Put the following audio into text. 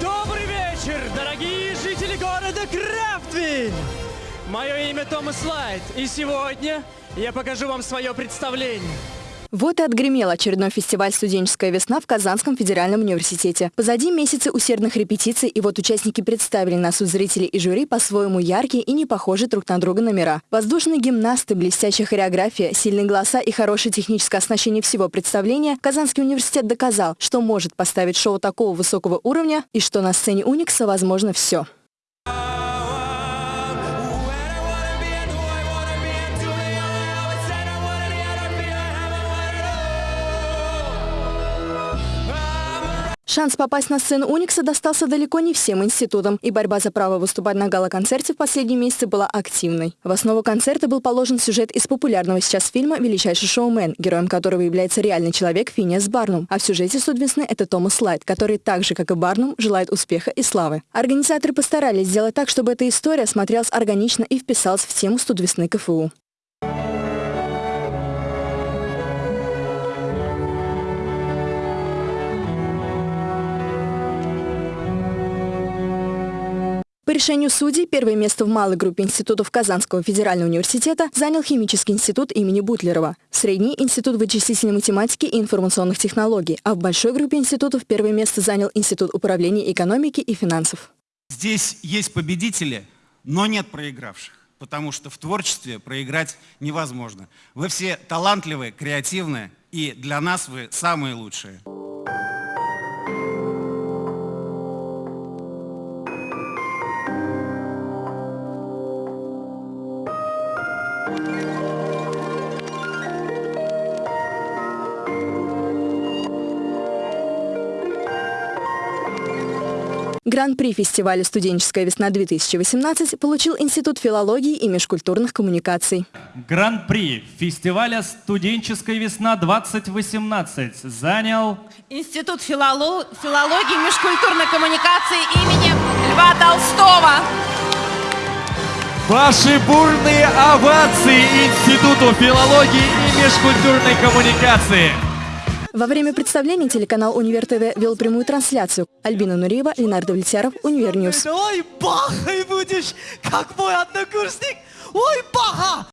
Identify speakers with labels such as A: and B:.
A: Добрый вечер, дорогие жители города Крафтвин! Мое имя Томас Лайт, и сегодня я покажу вам свое представление.
B: Вот и отгремел очередной фестиваль «Студенческая весна» в Казанском федеральном университете. Позади месяцы усердных репетиций, и вот участники представили на суд зрителей и жюри по-своему яркие и не похожие друг на друга номера. Воздушные гимнасты, блестящая хореография, сильные голоса и хорошее техническое оснащение всего представления Казанский университет доказал, что может поставить шоу такого высокого уровня и что на сцене Уникса возможно все. Шанс попасть на сцену Уникса достался далеко не всем институтам, и борьба за право выступать на гала-концерте в последние месяцы была активной. В основу концерта был положен сюжет из популярного сейчас фильма «Величайший шоумен», героем которого является реальный человек Финиас Барнум, а в сюжете «Суд весны» это Томас Лайт, который так же, как и Барнум, желает успеха и славы. Организаторы постарались сделать так, чтобы эта история смотрелась органично и вписалась в тему «Студ весны» КФУ. Решению судей первое место в малой группе институтов Казанского федерального университета занял Химический институт имени Бутлерова, средний – Институт вычислительной математики и информационных технологий, а в большой группе институтов первое место занял Институт управления экономики и финансов.
C: Здесь есть победители, но нет проигравших, потому что в творчестве проиграть невозможно. Вы все талантливые, креативные, и для нас вы самые лучшие.
B: Гран-при фестиваля «Студенческая весна-2018» получил Институт филологии и межкультурных коммуникаций.
D: Гран-при фестиваля «Студенческая весна-2018» занял...
E: Институт филоло... филологии и межкультурной коммуникации имени Льва Толстого.
D: Ваши бурные овации Институту филологии и межкультурной коммуникации.
B: Во время представления телеканал «Универ ТВ» вел прямую трансляцию. Альбина Нуриева, Ленардо Влетяров, Универньюз.
A: Ой, бахай будешь, как мой однокурсник! Ой, баха!